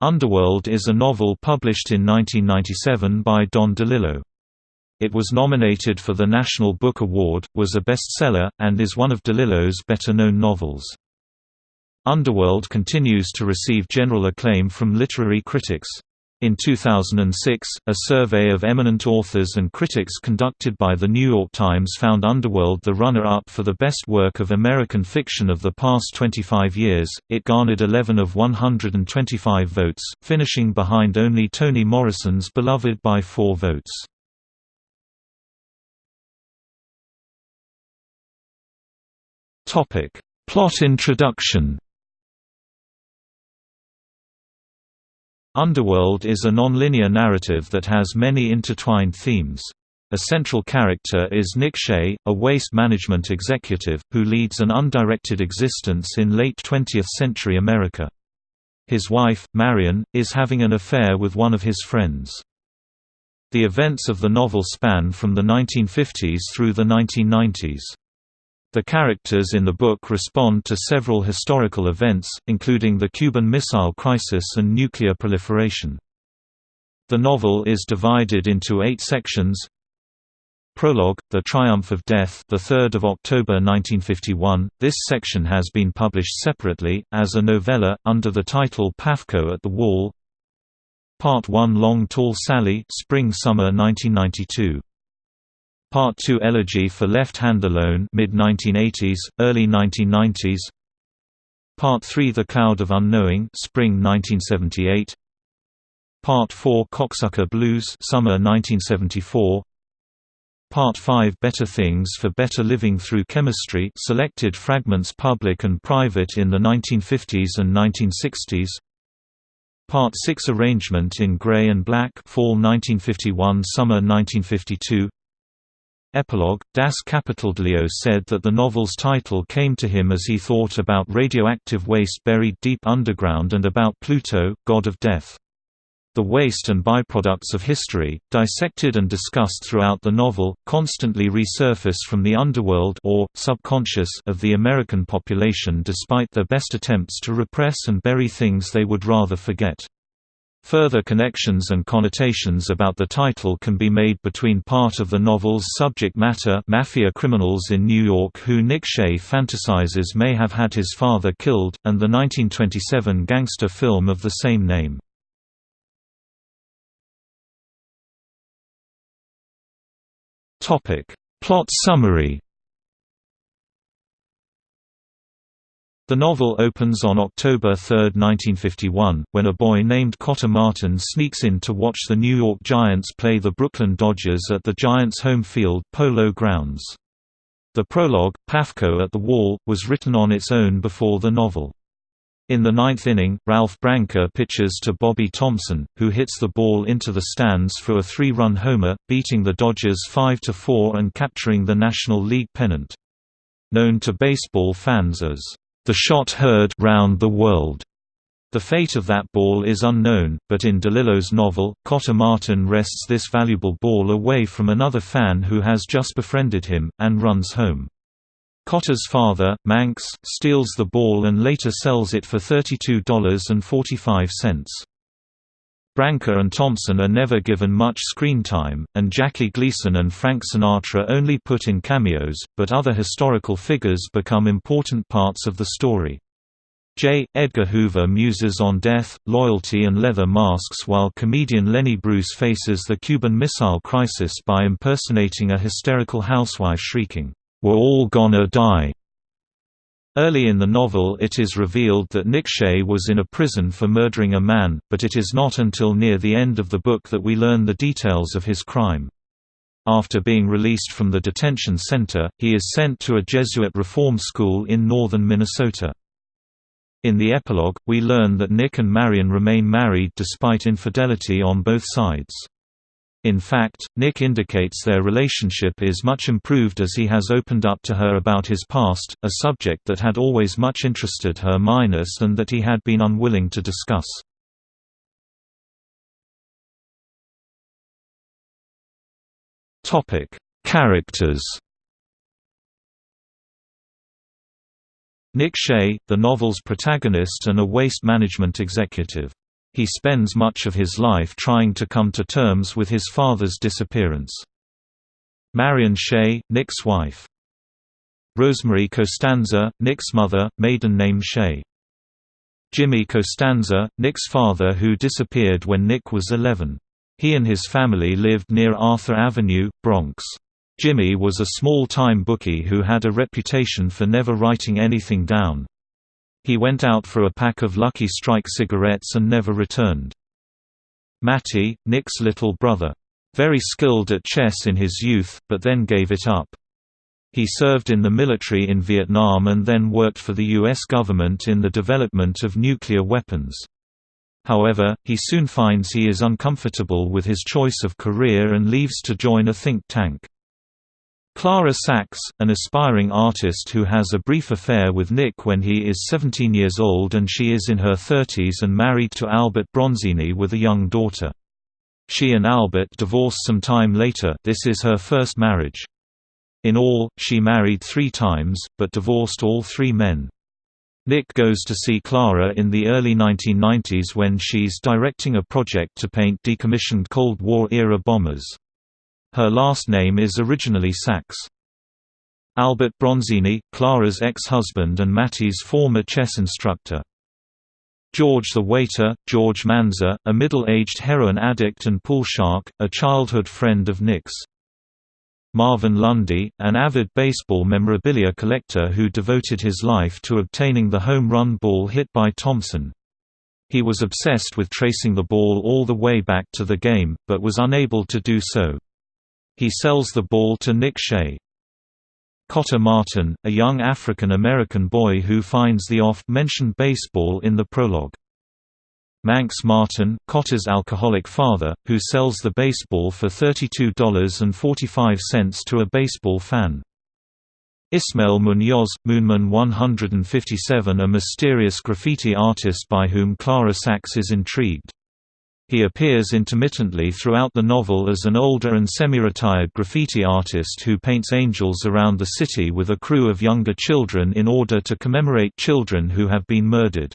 Underworld is a novel published in 1997 by Don DeLillo. It was nominated for the National Book Award, was a bestseller, and is one of DeLillo's better-known novels. Underworld continues to receive general acclaim from literary critics. In 2006, a survey of eminent authors and critics conducted by The New York Times found Underworld the runner-up for the best work of American fiction of the past 25 years. It garnered 11 of 125 votes, finishing behind only Toni Morrison's Beloved by four votes. Plot introduction Underworld is a non-linear narrative that has many intertwined themes. A central character is Nick Shea, a waste management executive, who leads an undirected existence in late 20th-century America. His wife, Marion, is having an affair with one of his friends. The events of the novel span from the 1950s through the 1990s. The characters in the book respond to several historical events, including the Cuban Missile Crisis and nuclear proliferation. The novel is divided into eight sections. Prologue, The Triumph of Death, the 3rd of October 1951. This section has been published separately as a novella under the title Pafko at the Wall. Part 1 Long Tall Sally, Spring Summer 1992. Part 2 Elegy for Left Hand Alone mid-1980s, early 1990s Part 3 The Cloud of Unknowing spring 1978 Part 4 Cocksucker Blues summer 1974 Part 5 Better Things for Better Living Through Chemistry selected fragments public and private in the 1950s and 1960s Part 6 Arrangement in Grey and Black fall 1951 summer 1952 Epilogue Das Kapiteldeo said that the novel's title came to him as he thought about radioactive waste buried deep underground and about Pluto, god of death. The waste and byproducts of history, dissected and discussed throughout the novel, constantly resurface from the underworld or, subconscious of the American population despite their best attempts to repress and bury things they would rather forget. Further connections and connotations about the title can be made between part of the novel's subject matter mafia criminals in New York who Nick Shea fantasizes may have had his father killed, and the 1927 gangster film of the same name. Plot summary The novel opens on October 3, 1951, when a boy named Cotter Martin sneaks in to watch the New York Giants play the Brooklyn Dodgers at the Giants' home field, Polo Grounds. The prologue, Pafko at the Wall, was written on its own before the novel. In the ninth inning, Ralph Branca pitches to Bobby Thomson, who hits the ball into the stands for a three-run homer, beating the Dodgers 5–4 and capturing the National League pennant. Known to baseball fans as the shot heard round the world. The fate of that ball is unknown, but in DeLillo's novel, Cotter Martin wrests this valuable ball away from another fan who has just befriended him, and runs home. Cotter's father, Manx, steals the ball and later sells it for $32.45. Branca and Thomson are never given much screen time, and Jackie Gleason and Frank Sinatra only put in cameos, but other historical figures become important parts of the story. J. Edgar Hoover muses on death, loyalty and leather masks while comedian Lenny Bruce faces the Cuban Missile Crisis by impersonating a hysterical housewife shrieking, "'We're all gonna die!' Early in the novel it is revealed that Nick Shea was in a prison for murdering a man, but it is not until near the end of the book that we learn the details of his crime. After being released from the detention center, he is sent to a Jesuit reform school in northern Minnesota. In the epilogue, we learn that Nick and Marion remain married despite infidelity on both sides. In fact, Nick indicates their relationship is much improved as he has opened up to her about his past, a subject that had always much interested her minus and that he had been unwilling to discuss. Topic: Characters Nick Shea, the novel's protagonist and a waste management executive. He spends much of his life trying to come to terms with his father's disappearance. Marion Shea, Nick's wife. Rosemary Costanza, Nick's mother, maiden name Shea. Jimmy Costanza, Nick's father who disappeared when Nick was 11. He and his family lived near Arthur Avenue, Bronx. Jimmy was a small-time bookie who had a reputation for never writing anything down. He went out for a pack of Lucky Strike cigarettes and never returned. Matty, Nick's little brother. Very skilled at chess in his youth, but then gave it up. He served in the military in Vietnam and then worked for the U.S. government in the development of nuclear weapons. However, he soon finds he is uncomfortable with his choice of career and leaves to join a think tank. Clara Sachs, an aspiring artist who has a brief affair with Nick when he is 17 years old and she is in her 30s and married to Albert Bronzini with a young daughter. She and Albert divorce some time later this is her first marriage. In all, she married three times, but divorced all three men. Nick goes to see Clara in the early 1990s when she's directing a project to paint decommissioned Cold War-era bombers. Her last name is originally Sachs. Albert Bronzini, Clara's ex-husband and Matty's former chess instructor. George the Waiter, George Manza, a middle-aged heroin addict and pool shark, a childhood friend of Nick's. Marvin Lundy, an avid baseball memorabilia collector who devoted his life to obtaining the home run ball hit by Thomson. He was obsessed with tracing the ball all the way back to the game, but was unable to do so. He sells the ball to Nick Shea. Cotter Martin, a young African-American boy who finds the oft-mentioned baseball in the prologue. Manx Martin, Cotter's alcoholic father, who sells the baseball for $32.45 to a baseball fan. Ismael Munoz, Moonman 157 a mysterious graffiti artist by whom Clara Sachs is intrigued. He appears intermittently throughout the novel as an older and semi-retired graffiti artist who paints angels around the city with a crew of younger children in order to commemorate children who have been murdered.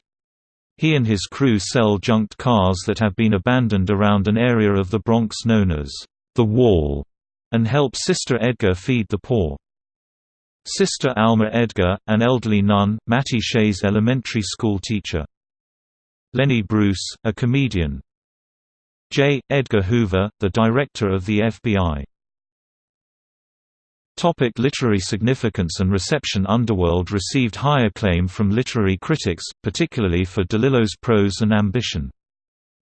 He and his crew sell junked cars that have been abandoned around an area of the Bronx known as the Wall, and help Sister Edgar feed the poor. Sister Alma Edgar, an elderly nun, Matty Shea's elementary school teacher. Lenny Bruce, a comedian, J. Edgar Hoover, the director of the FBI. Topic literary significance and reception Underworld received high acclaim from literary critics, particularly for DeLillo's prose and ambition.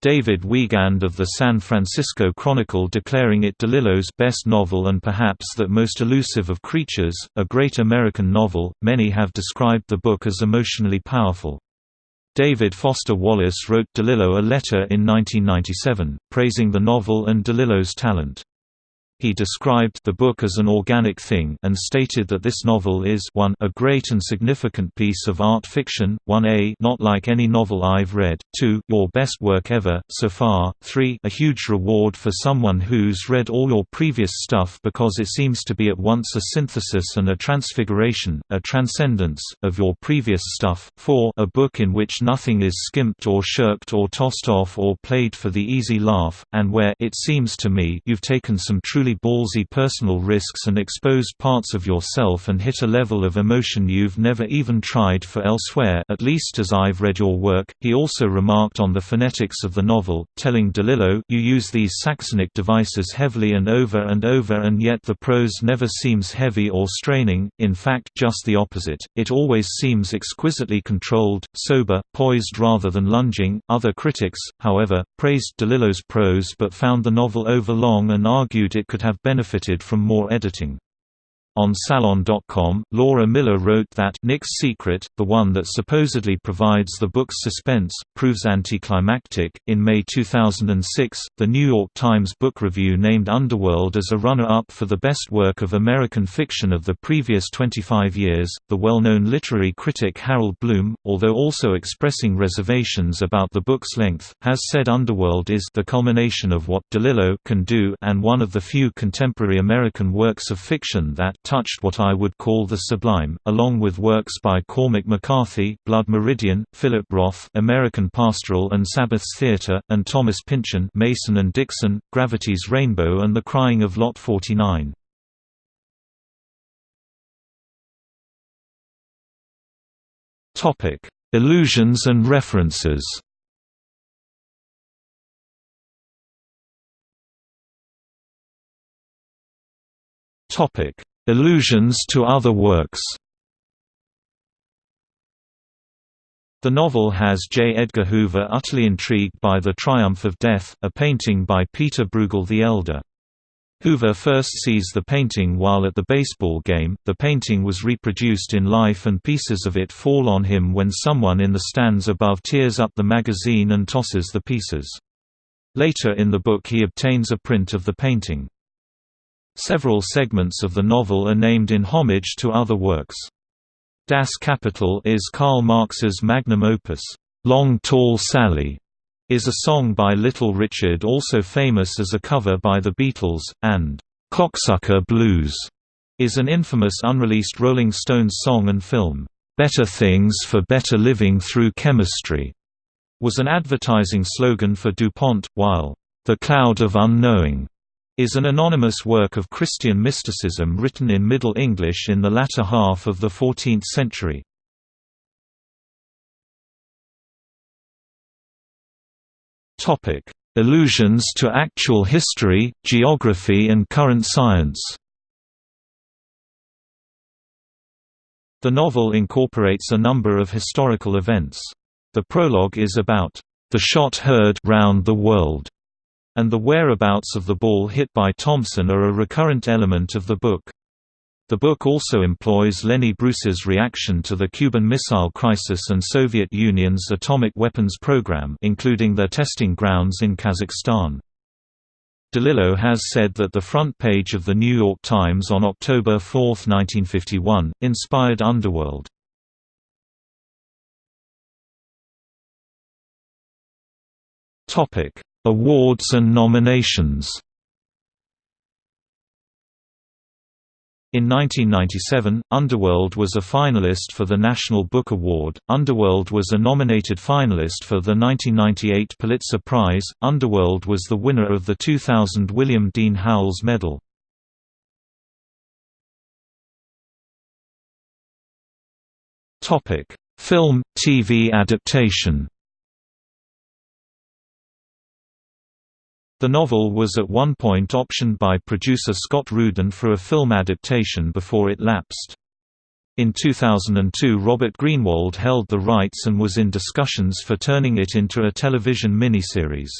David Wiegand of the San Francisco Chronicle declaring it DeLillo's best novel and perhaps that most elusive of creatures, a great American novel. Many have described the book as emotionally powerful. David Foster Wallace wrote DeLillo a letter in 1997, praising the novel and DeLillo's talent. He described the book as an organic thing and stated that this novel is 1 a great and significant piece of art fiction, 1a not like any novel I've read, 2 your best work ever, so far, 3 a huge reward for someone who's read all your previous stuff because it seems to be at once a synthesis and a transfiguration, a transcendence, of your previous stuff, 4 a book in which nothing is skimped or shirked or tossed off or played for the easy laugh, and where it seems to me you've taken some truly ballsy personal risks and exposed parts of yourself and hit a level of emotion you've never even tried for elsewhere at least as I've read your work. He also remarked on the phonetics of the novel, telling DeLillo, you use these Saxonic devices heavily and over and over and yet the prose never seems heavy or straining, in fact just the opposite, it always seems exquisitely controlled, sober, poised rather than lunging. Other critics, however, praised DeLillo's prose but found the novel overlong and argued it could could have benefited from more editing. On Salon.com, Laura Miller wrote that Nick's secret, the one that supposedly provides the book's suspense, proves anticlimactic. In May 2006, the New York Times Book Review named Underworld as a runner up for the best work of American fiction of the previous 25 years. The well known literary critic Harold Bloom, although also expressing reservations about the book's length, has said Underworld is the culmination of what DeLillo can do and one of the few contemporary American works of fiction that, touched what I would call the sublime, along with works by Cormac McCarthy, Blood Meridian, Philip Roth, American Pastoral and Sabbath's Theatre, and Thomas Pynchon, Mason and Dixon, Gravity's Rainbow, and The Crying of Lot 49. Topic: Allusions and references. Topic: Allusions to other works. The novel has J. Edgar Hoover utterly intrigued by The Triumph of Death, a painting by Peter Bruegel the Elder. Hoover first sees the painting while at the baseball game. The painting was reproduced in life and pieces of it fall on him when someone in the stands above tears up the magazine and tosses the pieces. Later in the book he obtains a print of the painting. Several segments of the novel are named in homage to other works. Das Kapital is Karl Marx's magnum opus, Long Tall Sally, is a song by Little Richard also famous as a cover by the Beatles, and "'Cocksucker Blues' is an infamous unreleased Rolling Stones song and film. "'Better Things for Better Living Through Chemistry' was an advertising slogan for DuPont, while "'The Cloud of Unknowing' is an anonymous work of Christian mysticism written in Middle English in the latter half of the 14th century. Allusions to actual history, geography and current science. The novel incorporates a number of historical events. The prologue is about the shot heard round the world, and the whereabouts of the ball hit by Thomson are a recurrent element of the book. The book also employs Lenny Bruce's reaction to the Cuban Missile Crisis and Soviet Union's atomic weapons program including their testing grounds in Kazakhstan. DeLillo has said that the front page of The New York Times on October 4, 1951, inspired Underworld. Awards and nominations In 1997, Underworld was a finalist for the National Book Award. Underworld was a nominated finalist for the 1998 Pulitzer Prize. Underworld was the winner of the 2000 William Dean Howells Medal. Film, TV adaptation. The novel was at one point optioned by producer Scott Rudin for a film adaptation before it lapsed. In 2002 Robert Greenwald held the rights and was in discussions for turning it into a television miniseries.